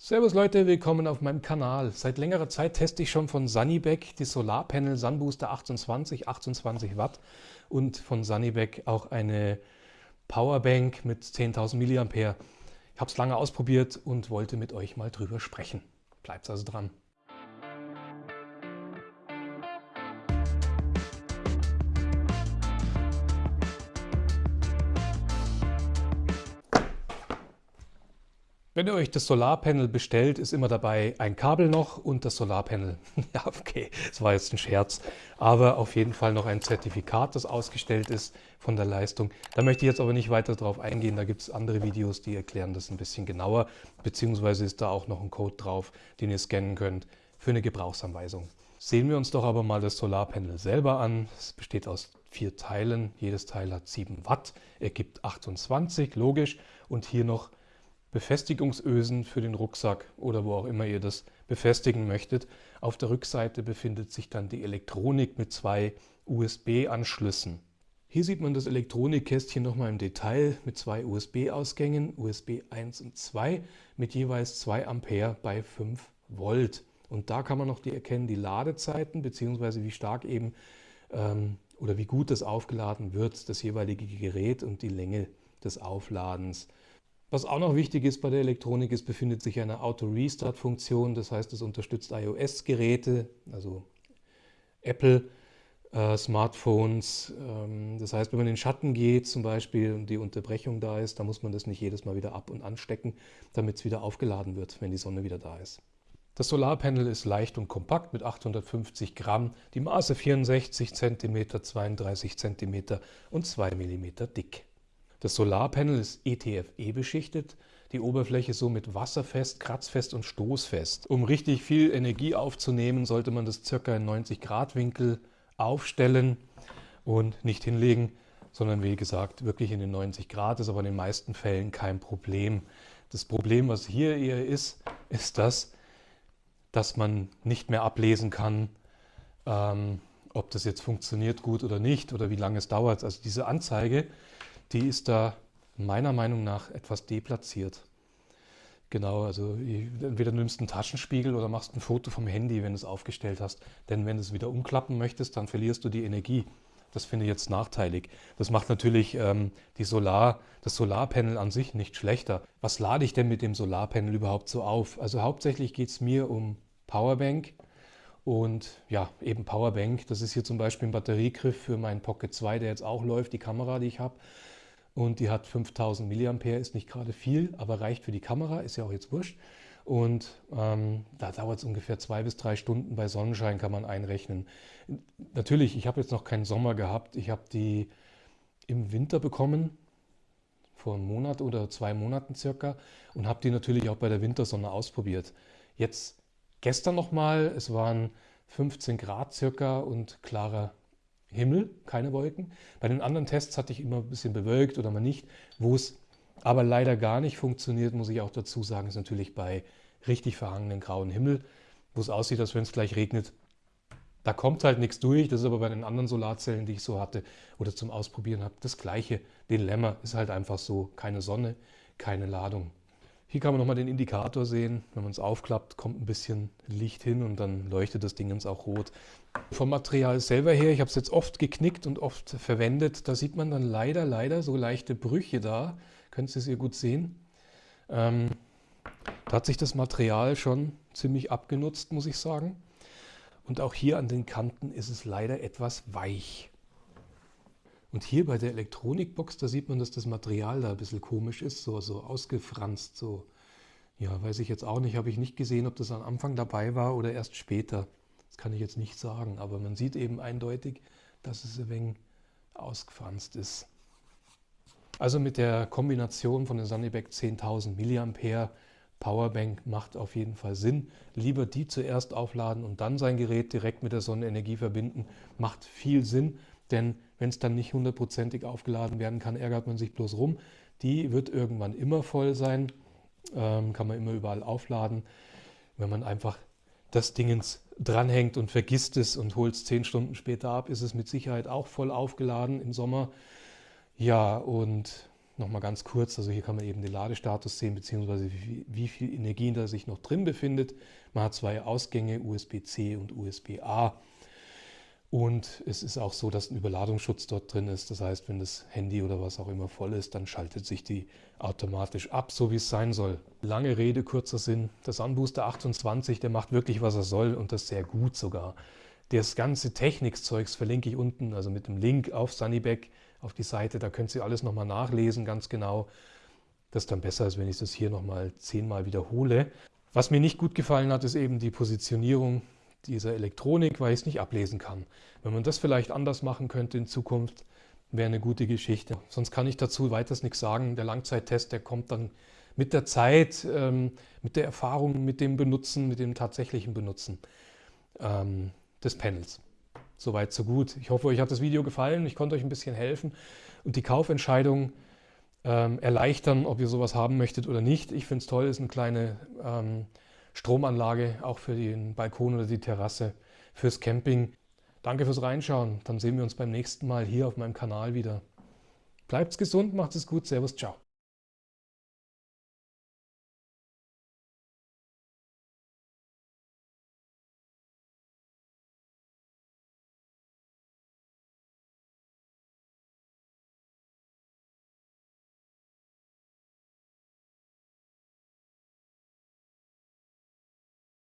Servus Leute, willkommen auf meinem Kanal. Seit längerer Zeit teste ich schon von Sunnyback die Solarpanel Sunbooster 28, 28 Watt und von Sunnyback auch eine Powerbank mit 10.000 mAh. Ich habe es lange ausprobiert und wollte mit euch mal drüber sprechen. Bleibt also dran. Wenn ihr euch das Solarpanel bestellt, ist immer dabei ein Kabel noch und das Solarpanel. ja, okay, das war jetzt ein Scherz. Aber auf jeden Fall noch ein Zertifikat, das ausgestellt ist von der Leistung. Da möchte ich jetzt aber nicht weiter drauf eingehen. Da gibt es andere Videos, die erklären das ein bisschen genauer. Beziehungsweise ist da auch noch ein Code drauf, den ihr scannen könnt für eine Gebrauchsanweisung. Sehen wir uns doch aber mal das Solarpanel selber an. Es besteht aus vier Teilen. Jedes Teil hat 7 Watt, ergibt 28, logisch. Und hier noch Befestigungsösen für den Rucksack oder wo auch immer ihr das befestigen möchtet. Auf der Rückseite befindet sich dann die Elektronik mit zwei USB-Anschlüssen. Hier sieht man das Elektronikkästchen nochmal im Detail mit zwei USB-Ausgängen, USB 1 und 2 mit jeweils 2 Ampere bei 5 Volt. Und da kann man noch die erkennen, die Ladezeiten bzw. wie stark eben ähm, oder wie gut das aufgeladen wird, das jeweilige Gerät und die Länge des Aufladens. Was auch noch wichtig ist bei der Elektronik, es befindet sich eine Auto-Restart-Funktion, das heißt, es unterstützt iOS-Geräte, also Apple, äh, Smartphones. Ähm, das heißt, wenn man in den Schatten geht zum Beispiel und die Unterbrechung da ist, dann muss man das nicht jedes Mal wieder ab- und anstecken, damit es wieder aufgeladen wird, wenn die Sonne wieder da ist. Das Solarpanel ist leicht und kompakt mit 850 Gramm, die Maße 64 cm, 32 cm und 2 mm dick. Das Solarpanel ist ETFE beschichtet, die Oberfläche somit wasserfest, kratzfest und stoßfest. Um richtig viel Energie aufzunehmen, sollte man das circa in 90 Grad Winkel aufstellen und nicht hinlegen, sondern wie gesagt wirklich in den 90 Grad, ist aber in den meisten Fällen kein Problem. Das Problem, was hier eher ist, ist das, dass man nicht mehr ablesen kann, ähm, ob das jetzt funktioniert gut oder nicht oder wie lange es dauert. Also diese Anzeige die ist da meiner Meinung nach etwas deplatziert. Genau, also entweder nimmst du einen Taschenspiegel oder machst ein Foto vom Handy, wenn du es aufgestellt hast. Denn wenn du es wieder umklappen möchtest, dann verlierst du die Energie. Das finde ich jetzt nachteilig. Das macht natürlich ähm, die Solar, das Solarpanel an sich nicht schlechter. Was lade ich denn mit dem Solarpanel überhaupt so auf? Also hauptsächlich geht es mir um Powerbank und ja, eben Powerbank. Das ist hier zum Beispiel ein Batteriegriff für meinen Pocket 2, der jetzt auch läuft, die Kamera, die ich habe und die hat 5000 mAh, ist nicht gerade viel, aber reicht für die Kamera, ist ja auch jetzt wurscht. Und ähm, da dauert es ungefähr zwei bis drei Stunden bei Sonnenschein, kann man einrechnen. Natürlich, ich habe jetzt noch keinen Sommer gehabt. Ich habe die im Winter bekommen, vor einem Monat oder zwei Monaten circa, und habe die natürlich auch bei der Wintersonne ausprobiert. Jetzt gestern nochmal, es waren 15 Grad circa und klarer Himmel, keine Wolken. Bei den anderen Tests hatte ich immer ein bisschen bewölkt oder mal nicht. Wo es aber leider gar nicht funktioniert, muss ich auch dazu sagen, ist natürlich bei richtig verhangenen grauen Himmel, wo es aussieht, als wenn es gleich regnet. Da kommt halt nichts durch. Das ist aber bei den anderen Solarzellen, die ich so hatte oder zum Ausprobieren habe, das gleiche. Den Lämmer ist halt einfach so, keine Sonne, keine Ladung. Hier kann man nochmal den Indikator sehen. Wenn man es aufklappt, kommt ein bisschen Licht hin und dann leuchtet das Ding auch rot. Vom Material selber her, ich habe es jetzt oft geknickt und oft verwendet, da sieht man dann leider, leider so leichte Brüche da. Könnt ihr es hier gut sehen. Ähm, da hat sich das Material schon ziemlich abgenutzt, muss ich sagen. Und auch hier an den Kanten ist es leider etwas weich. Und hier bei der Elektronikbox, da sieht man, dass das Material da ein bisschen komisch ist, so, so ausgefranst, so. Ja, weiß ich jetzt auch nicht, habe ich nicht gesehen, ob das am Anfang dabei war oder erst später. Das kann ich jetzt nicht sagen, aber man sieht eben eindeutig, dass es ein wenig ausgefranst ist. Also mit der Kombination von der Sunnyback 10.000 mAh Powerbank macht auf jeden Fall Sinn. Lieber die zuerst aufladen und dann sein Gerät direkt mit der Sonnenenergie verbinden, macht viel Sinn, denn wenn es dann nicht hundertprozentig aufgeladen werden kann, ärgert man sich bloß rum. Die wird irgendwann immer voll sein, ähm, kann man immer überall aufladen. Wenn man einfach das Dingens dranhängt und vergisst es und holt es zehn Stunden später ab, ist es mit Sicherheit auch voll aufgeladen im Sommer. Ja, und Nochmal ganz kurz, also hier kann man eben den Ladestatus sehen, beziehungsweise wie, wie viel Energie da sich noch drin befindet. Man hat zwei Ausgänge, USB-C und USB-A. Und es ist auch so, dass ein Überladungsschutz dort drin ist. Das heißt, wenn das Handy oder was auch immer voll ist, dann schaltet sich die automatisch ab, so wie es sein soll. Lange Rede, kurzer Sinn. Der Sunbooster 28, der macht wirklich, was er soll und das sehr gut sogar. Das ganze Technikzeugs verlinke ich unten, also mit dem Link auf Sunnyback auf die Seite. Da könnt ihr alles nochmal nachlesen, ganz genau. Das ist dann besser, als wenn ich das hier nochmal zehnmal wiederhole. Was mir nicht gut gefallen hat, ist eben die Positionierung dieser Elektronik, weil ich es nicht ablesen kann. Wenn man das vielleicht anders machen könnte in Zukunft, wäre eine gute Geschichte. Sonst kann ich dazu weiters nichts sagen. Der Langzeittest, der kommt dann mit der Zeit, ähm, mit der Erfahrung, mit dem Benutzen, mit dem tatsächlichen Benutzen ähm, des Panels. Soweit, so gut. Ich hoffe, euch hat das Video gefallen. Ich konnte euch ein bisschen helfen und die Kaufentscheidung ähm, erleichtern, ob ihr sowas haben möchtet oder nicht. Ich finde es toll, ist eine kleine ähm, Stromanlage, auch für den Balkon oder die Terrasse, fürs Camping. Danke fürs Reinschauen. Dann sehen wir uns beim nächsten Mal hier auf meinem Kanal wieder. Bleibt's gesund, macht es gut. Servus, ciao.